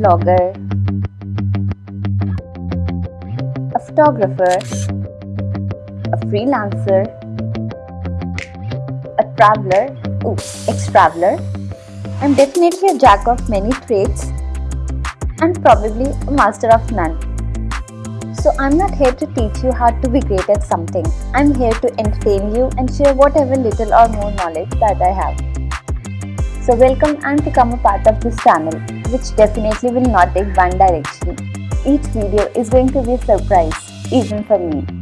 blogger, a photographer, a freelancer, a traveler, ooh, ex-traveler. I'm definitely a jack of many trades and probably a master of none. So I'm not here to teach you how to be great at something. I'm here to entertain you and share whatever little or more knowledge that I have. So welcome and become a part of this channel, which definitely will not take one direction. Each video is going to be a surprise, even for me.